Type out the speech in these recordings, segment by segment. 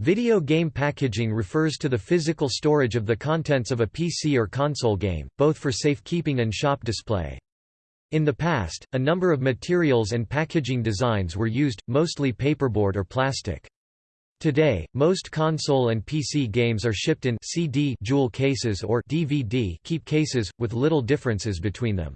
Video game packaging refers to the physical storage of the contents of a PC or console game, both for safekeeping and shop display. In the past, a number of materials and packaging designs were used, mostly paperboard or plastic. Today, most console and PC games are shipped in CD jewel cases or DVD keep cases, with little differences between them.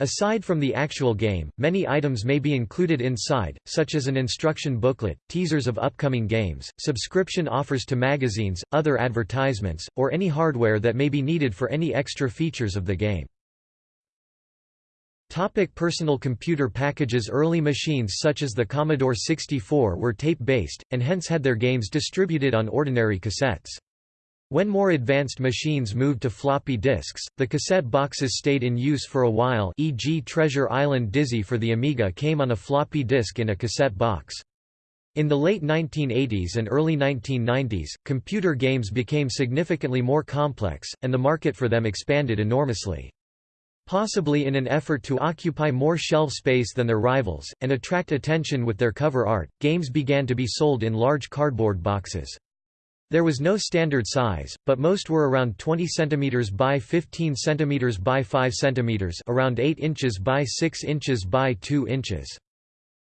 Aside from the actual game, many items may be included inside, such as an instruction booklet, teasers of upcoming games, subscription offers to magazines, other advertisements, or any hardware that may be needed for any extra features of the game. Topic personal computer packages Early machines such as the Commodore 64 were tape-based, and hence had their games distributed on ordinary cassettes. When more advanced machines moved to floppy disks, the cassette boxes stayed in use for a while e.g. Treasure Island Dizzy for the Amiga came on a floppy disk in a cassette box. In the late 1980s and early 1990s, computer games became significantly more complex, and the market for them expanded enormously. Possibly in an effort to occupy more shelf space than their rivals, and attract attention with their cover art, games began to be sold in large cardboard boxes. There was no standard size, but most were around 20 cm by 15 cm by 5 cm around 8 inches by 6 inches by 2 inches.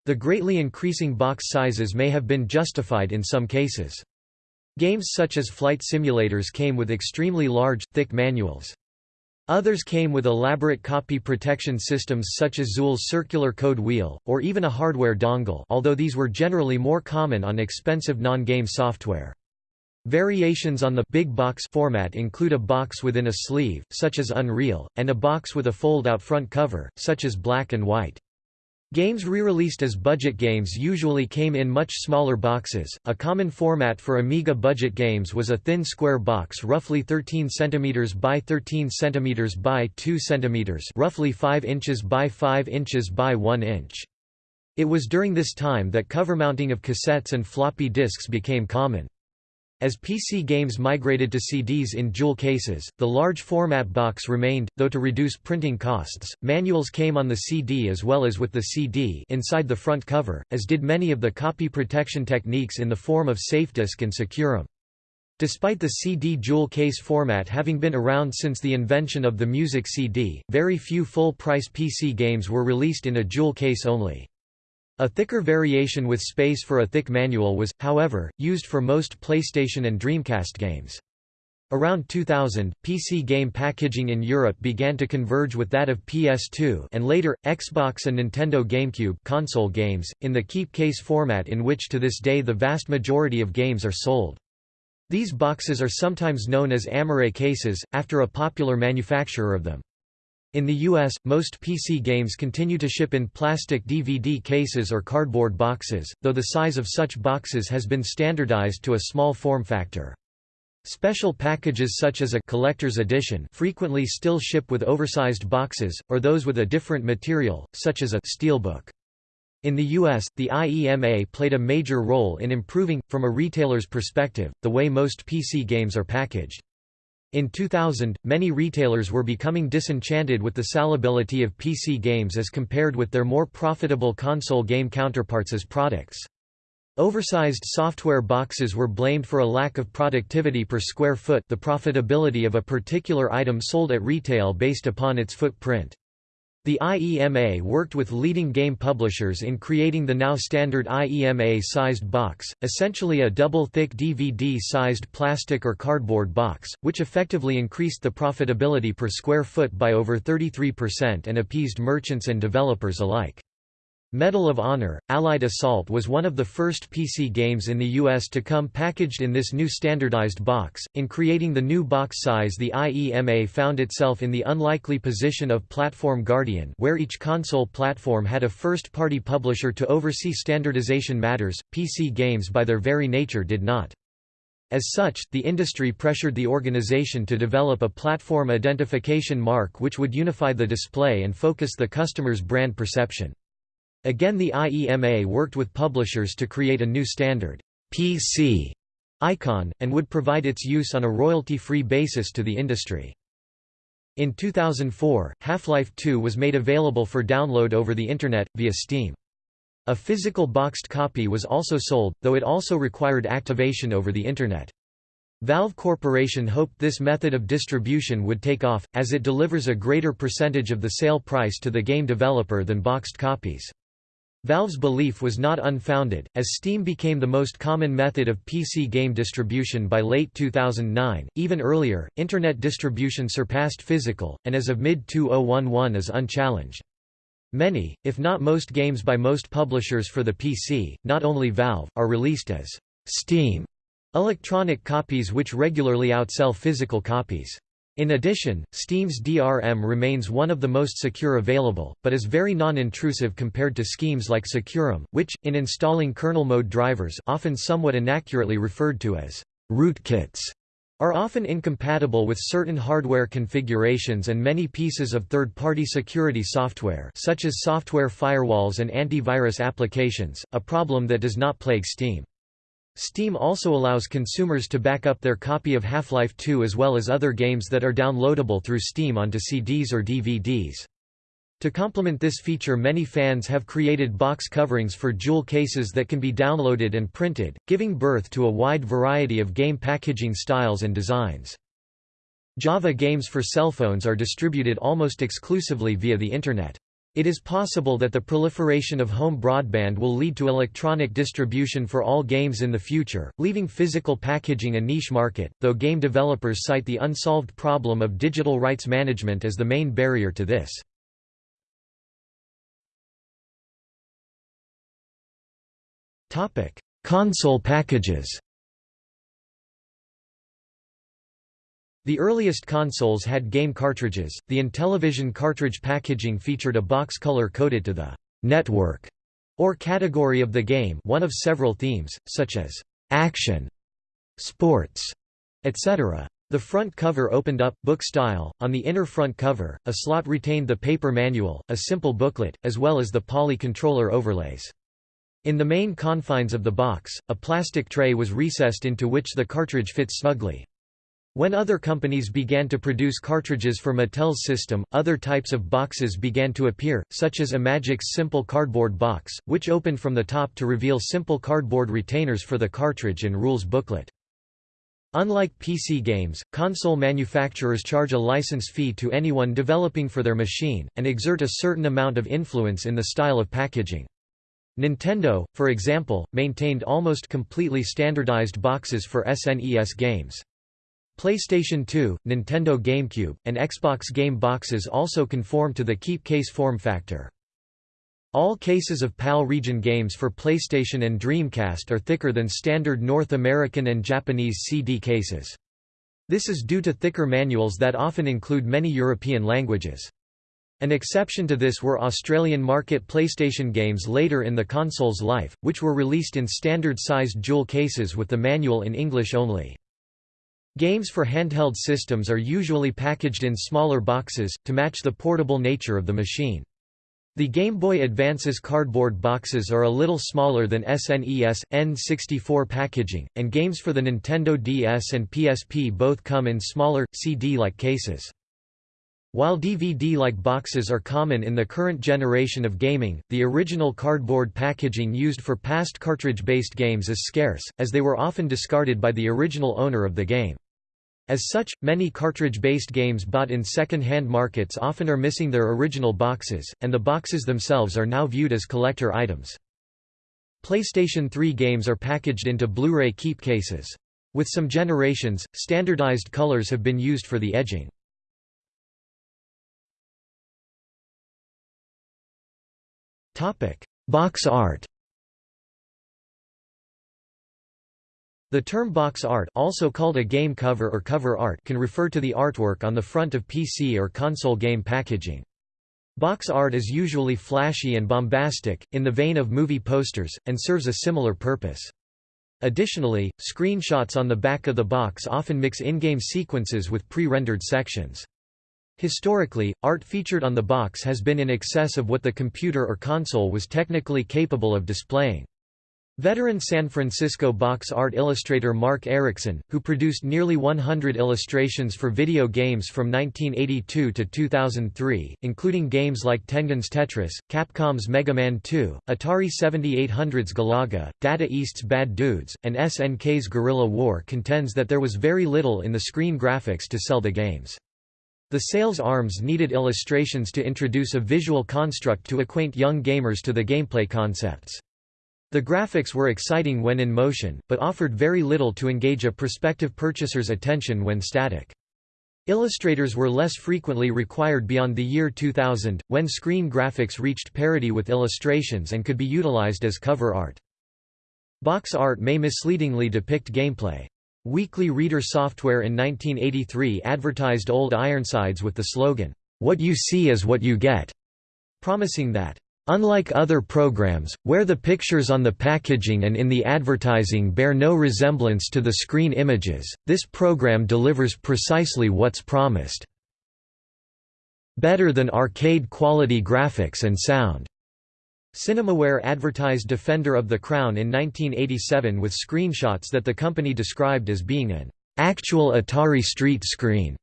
The greatly increasing box sizes may have been justified in some cases. Games such as flight simulators came with extremely large, thick manuals. Others came with elaborate copy protection systems such as Zool's circular code wheel, or even a hardware dongle although these were generally more common on expensive non-game software. Variations on the big box format include a box within a sleeve, such as Unreal, and a box with a fold-out front cover, such as Black and White. Games re-released as budget games usually came in much smaller boxes. A common format for Amiga budget games was a thin square box roughly 13 cm by 13 cm by 2 cm, roughly 5 inches by 5 inches by 1 inch. It was during this time that cover mounting of cassettes and floppy disks became common. As PC games migrated to CDs in jewel cases, the large format box remained, though to reduce printing costs, manuals came on the CD as well as with the CD inside the front cover, as did many of the copy protection techniques in the form of SafeDisk and SecuROM. Despite the CD jewel case format having been around since the invention of the music CD, very few full-price PC games were released in a jewel case only. A thicker variation with space for a thick manual was, however, used for most PlayStation and Dreamcast games. Around 2000, PC game packaging in Europe began to converge with that of PS2 and later, Xbox and Nintendo GameCube console games, in the keep case format in which to this day the vast majority of games are sold. These boxes are sometimes known as Amaray cases, after a popular manufacturer of them. In the US, most PC games continue to ship in plastic DVD cases or cardboard boxes, though the size of such boxes has been standardized to a small form factor. Special packages such as a collector's edition frequently still ship with oversized boxes, or those with a different material, such as a steelbook. In the US, the IEMA played a major role in improving, from a retailer's perspective, the way most PC games are packaged. In 2000, many retailers were becoming disenchanted with the salability of PC games as compared with their more profitable console game counterparts as products. Oversized software boxes were blamed for a lack of productivity per square foot the profitability of a particular item sold at retail based upon its footprint. The IEMA worked with leading game publishers in creating the now standard IEMA-sized box, essentially a double-thick DVD-sized plastic or cardboard box, which effectively increased the profitability per square foot by over 33% and appeased merchants and developers alike. Medal of Honor, Allied Assault was one of the first PC games in the US to come packaged in this new standardized box. In creating the new box size, the IEMA found itself in the unlikely position of Platform Guardian, where each console platform had a first party publisher to oversee standardization matters. PC games, by their very nature, did not. As such, the industry pressured the organization to develop a platform identification mark which would unify the display and focus the customer's brand perception. Again the IEMA worked with publishers to create a new standard PC icon, and would provide its use on a royalty-free basis to the industry. In 2004, Half-Life 2 was made available for download over the Internet, via Steam. A physical boxed copy was also sold, though it also required activation over the Internet. Valve Corporation hoped this method of distribution would take off, as it delivers a greater percentage of the sale price to the game developer than boxed copies. Valve's belief was not unfounded, as Steam became the most common method of PC game distribution by late 2009. Even earlier, Internet distribution surpassed physical, and as of mid-2011 is unchallenged. Many, if not most games by most publishers for the PC, not only Valve, are released as Steam electronic copies which regularly outsell physical copies. In addition, Steam's DRM remains one of the most secure available, but is very non-intrusive compared to schemes like SecuROM, which, in installing kernel mode drivers often somewhat inaccurately referred to as rootkits, are often incompatible with certain hardware configurations and many pieces of third-party security software such as software firewalls and antivirus applications, a problem that does not plague Steam. Steam also allows consumers to back up their copy of Half-Life 2 as well as other games that are downloadable through Steam onto CDs or DVDs. To complement this feature many fans have created box coverings for jewel cases that can be downloaded and printed, giving birth to a wide variety of game packaging styles and designs. Java games for cell phones are distributed almost exclusively via the Internet. It is possible that the proliferation of home broadband will lead to electronic distribution for all games in the future, leaving physical packaging a niche market, though game developers cite the unsolved problem of digital rights management as the main barrier to this. Console packages The earliest consoles had game cartridges. The Intellivision cartridge packaging featured a box color coded to the network or category of the game, one of several themes, such as action, sports, etc. The front cover opened up, book style. On the inner front cover, a slot retained the paper manual, a simple booklet, as well as the Poly controller overlays. In the main confines of the box, a plastic tray was recessed into which the cartridge fits snugly. When other companies began to produce cartridges for Mattel's system, other types of boxes began to appear, such as Imagic's simple cardboard box, which opened from the top to reveal simple cardboard retainers for the cartridge and rules booklet. Unlike PC games, console manufacturers charge a license fee to anyone developing for their machine, and exert a certain amount of influence in the style of packaging. Nintendo, for example, maintained almost completely standardized boxes for SNES games. PlayStation 2, Nintendo GameCube, and Xbox Game boxes also conform to the keep case form factor. All cases of PAL region games for PlayStation and Dreamcast are thicker than standard North American and Japanese CD cases. This is due to thicker manuals that often include many European languages. An exception to this were Australian market PlayStation games later in the console's life, which were released in standard-sized jewel cases with the manual in English only. Games for handheld systems are usually packaged in smaller boxes, to match the portable nature of the machine. The Game Boy Advance's cardboard boxes are a little smaller than SNES, N64 packaging, and games for the Nintendo DS and PSP both come in smaller, CD-like cases. While DVD-like boxes are common in the current generation of gaming, the original cardboard packaging used for past cartridge-based games is scarce, as they were often discarded by the original owner of the game. As such, many cartridge-based games bought in second-hand markets often are missing their original boxes, and the boxes themselves are now viewed as collector items. PlayStation 3 games are packaged into Blu-ray keep cases. With some generations, standardized colors have been used for the edging. Box art The term box art also called a game cover or cover art can refer to the artwork on the front of PC or console game packaging. Box art is usually flashy and bombastic, in the vein of movie posters, and serves a similar purpose. Additionally, screenshots on the back of the box often mix in-game sequences with pre-rendered sections. Historically, art featured on the box has been in excess of what the computer or console was technically capable of displaying. Veteran San Francisco box art illustrator Marc Ericksen, who produced nearly 100 illustrations for video games from 1982 to 2003, including games like Tengen's Tetris, Capcom's Mega Man 2, Atari 7800's Galaga, Data East's Bad Dudes, and SNK's Guerrilla War contends that there was very little in the screen graphics to sell the games. The sales arms needed illustrations to introduce a visual construct to acquaint young gamers to the gameplay concepts. The graphics were exciting when in motion, but offered very little to engage a prospective purchaser's attention when static. Illustrators were less frequently required beyond the year 2000, when screen graphics reached parity with illustrations and could be utilized as cover art. Box art may misleadingly depict gameplay. Weekly Reader Software in 1983 advertised Old Ironsides with the slogan, "'What you see is what you get'", promising that, Unlike other programs, where the pictures on the packaging and in the advertising bear no resemblance to the screen images, this program delivers precisely what's promised. Better than arcade-quality graphics and sound. Cinemaware advertised Defender of the Crown in 1987 with screenshots that the company described as being an actual Atari ST screen,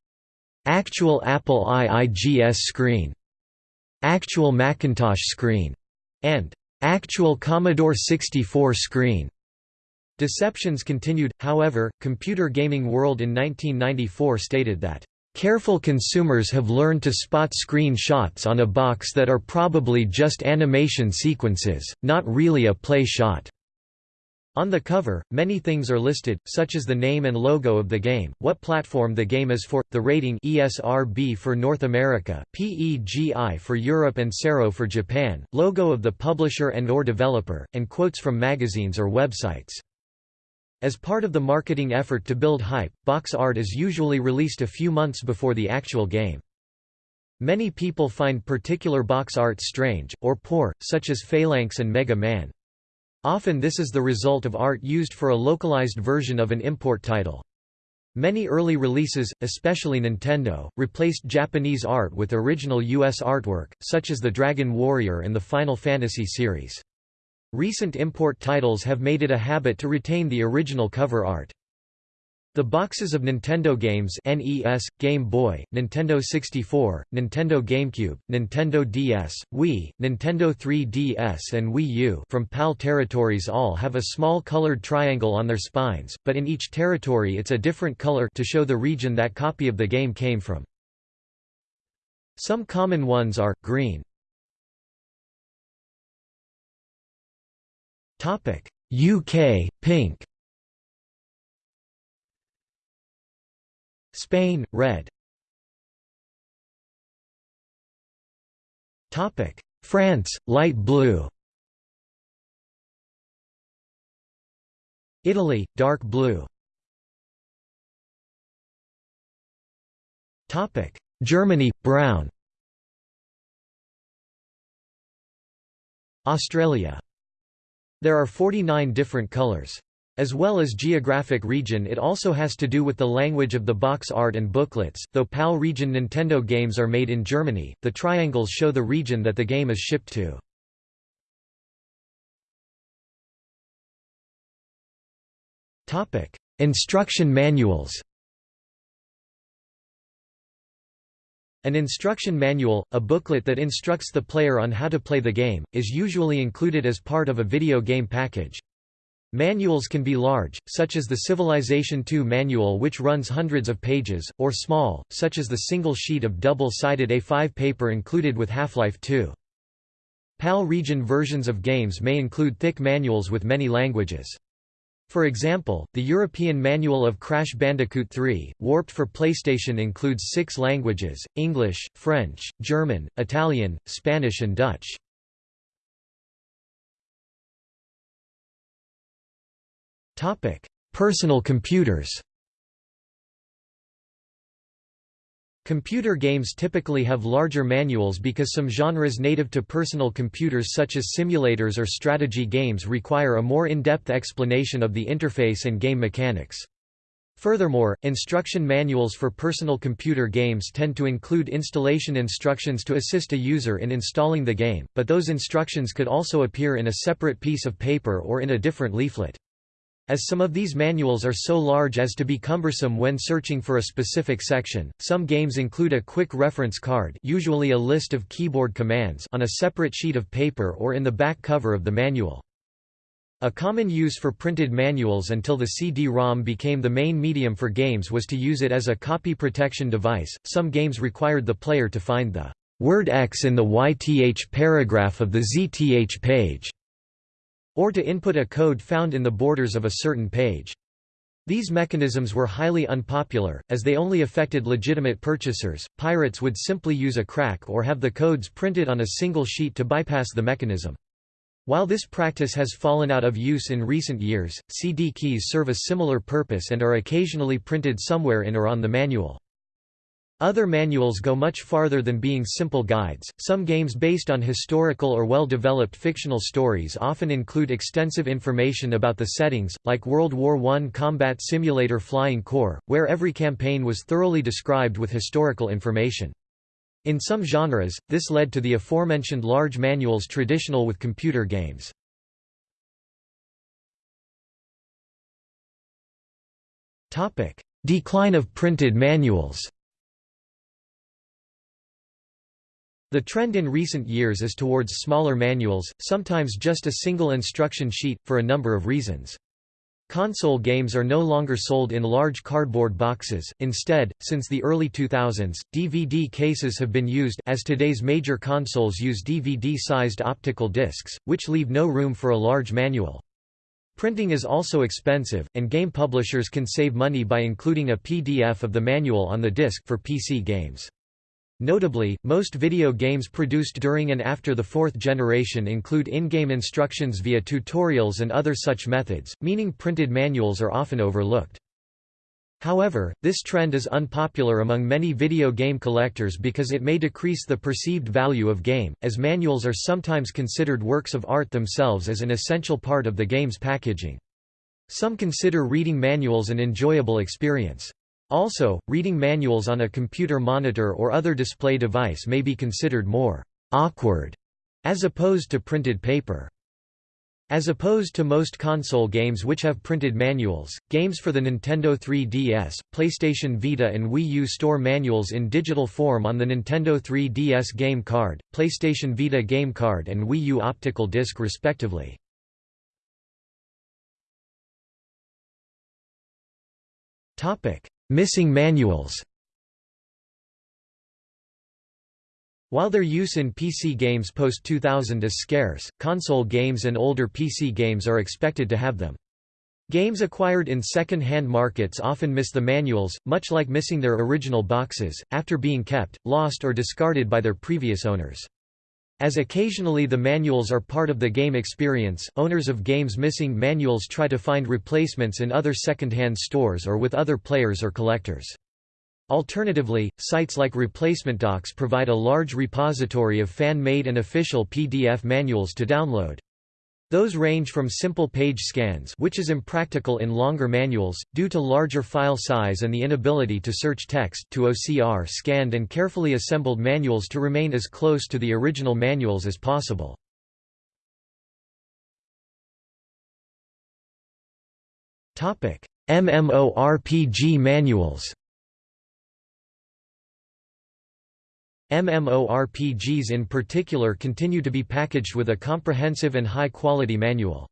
actual Apple IIGS screen, actual Macintosh screen, and actual Commodore 64 screen. Deceptions continued, however, Computer Gaming World in 1994 stated that, "...careful consumers have learned to spot screen shots on a box that are probably just animation sequences, not really a play shot." On the cover, many things are listed, such as the name and logo of the game, what platform the game is for, the rating ESRB for North America, PEGI for Europe and CERO for Japan, logo of the publisher and or developer, and quotes from magazines or websites. As part of the marketing effort to build hype, box art is usually released a few months before the actual game. Many people find particular box art strange, or poor, such as Phalanx and Mega Man. Often this is the result of art used for a localized version of an import title. Many early releases, especially Nintendo, replaced Japanese art with original U.S. artwork, such as the Dragon Warrior and the Final Fantasy series. Recent import titles have made it a habit to retain the original cover art. The boxes of Nintendo games NES, Game Boy, Nintendo 64, Nintendo GameCube, Nintendo DS, Wii, Nintendo 3DS and Wii U from PAL territories all have a small colored triangle on their spines, but in each territory it's a different color to show the region that copy of the game came from. Some common ones are, green. UK, pink Spain, red. France, light blue. Italy, dark blue. Topic. Germany, brown. Australia. There are 49 different colors. As well as geographic region it also has to do with the language of the box art and booklets, though PAL region Nintendo games are made in Germany, the triangles show the region that the game is shipped to. Instruction manuals An instruction manual, a booklet that instructs the player on how to play the game, is usually included as part of a video game package. Manuals can be large, such as the Civilization II manual which runs hundreds of pages, or small, such as the single sheet of double-sided A5 paper included with Half-Life 2. PAL region versions of games may include thick manuals with many languages. For example, the European Manual of Crash Bandicoot 3, warped for PlayStation includes six languages, English, French, German, Italian, Spanish and Dutch. Personal computers Computer games typically have larger manuals because some genres native to personal computers such as simulators or strategy games require a more in-depth explanation of the interface and game mechanics. Furthermore, instruction manuals for personal computer games tend to include installation instructions to assist a user in installing the game, but those instructions could also appear in a separate piece of paper or in a different leaflet. As some of these manuals are so large as to be cumbersome when searching for a specific section, some games include a quick reference card usually a list of keyboard commands on a separate sheet of paper or in the back cover of the manual. A common use for printed manuals until the CD-ROM became the main medium for games was to use it as a copy protection device. Some games required the player to find the word X in the YTH paragraph of the ZTH page, or to input a code found in the borders of a certain page. These mechanisms were highly unpopular, as they only affected legitimate purchasers. Pirates would simply use a crack or have the codes printed on a single sheet to bypass the mechanism. While this practice has fallen out of use in recent years, CD keys serve a similar purpose and are occasionally printed somewhere in or on the manual. Other manuals go much farther than being simple guides. Some games based on historical or well developed fictional stories often include extensive information about the settings, like World War I combat simulator Flying Corps, where every campaign was thoroughly described with historical information. In some genres, this led to the aforementioned large manuals traditional with computer games. Decline of printed manuals The trend in recent years is towards smaller manuals, sometimes just a single instruction sheet, for a number of reasons. Console games are no longer sold in large cardboard boxes, instead, since the early 2000s, DVD cases have been used as today's major consoles use DVD-sized optical discs, which leave no room for a large manual. Printing is also expensive, and game publishers can save money by including a PDF of the manual on the disc for PC games. Notably, most video games produced during and after the fourth generation include in-game instructions via tutorials and other such methods, meaning printed manuals are often overlooked. However, this trend is unpopular among many video game collectors because it may decrease the perceived value of game, as manuals are sometimes considered works of art themselves as an essential part of the game's packaging. Some consider reading manuals an enjoyable experience. Also, reading manuals on a computer monitor or other display device may be considered more awkward as opposed to printed paper. As opposed to most console games which have printed manuals, games for the Nintendo 3DS, PlayStation Vita and Wii U store manuals in digital form on the Nintendo 3DS game card, PlayStation Vita game card and Wii U optical disc respectively. Missing manuals While their use in PC games post-2000 is scarce, console games and older PC games are expected to have them. Games acquired in second-hand markets often miss the manuals, much like missing their original boxes, after being kept, lost or discarded by their previous owners. As occasionally the manuals are part of the game experience, owners of games missing manuals try to find replacements in other second-hand stores or with other players or collectors. Alternatively, sites like ReplacementDocs provide a large repository of fan-made and official PDF manuals to download. Those range from simple page scans which is impractical in longer manuals, due to larger file size and the inability to search text to OCR scanned and carefully assembled manuals to remain as close to the original manuals as possible. MMORPG manuals MMORPGs in particular continue to be packaged with a comprehensive and high-quality manual.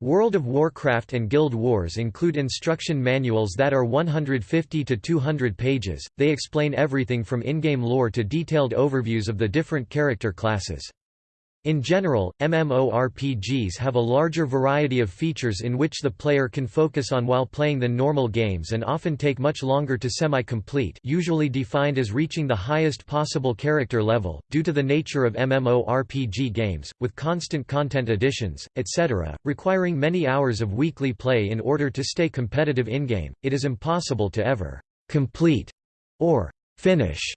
World of Warcraft and Guild Wars include instruction manuals that are 150 to 200 pages, they explain everything from in-game lore to detailed overviews of the different character classes. In general, MMORPGs have a larger variety of features in which the player can focus on while playing than normal games and often take much longer to semi-complete usually defined as reaching the highest possible character level, due to the nature of MMORPG games, with constant content additions, etc., requiring many hours of weekly play in order to stay competitive in-game, it is impossible to ever «complete» or «finish»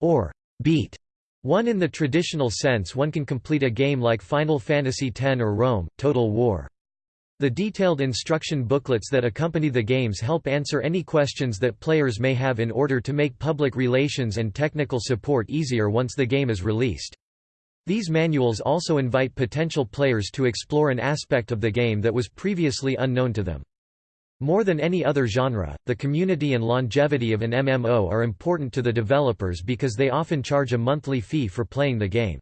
or «beat» One in the traditional sense one can complete a game like Final Fantasy X or Rome, Total War. The detailed instruction booklets that accompany the games help answer any questions that players may have in order to make public relations and technical support easier once the game is released. These manuals also invite potential players to explore an aspect of the game that was previously unknown to them. More than any other genre, the community and longevity of an MMO are important to the developers because they often charge a monthly fee for playing the game.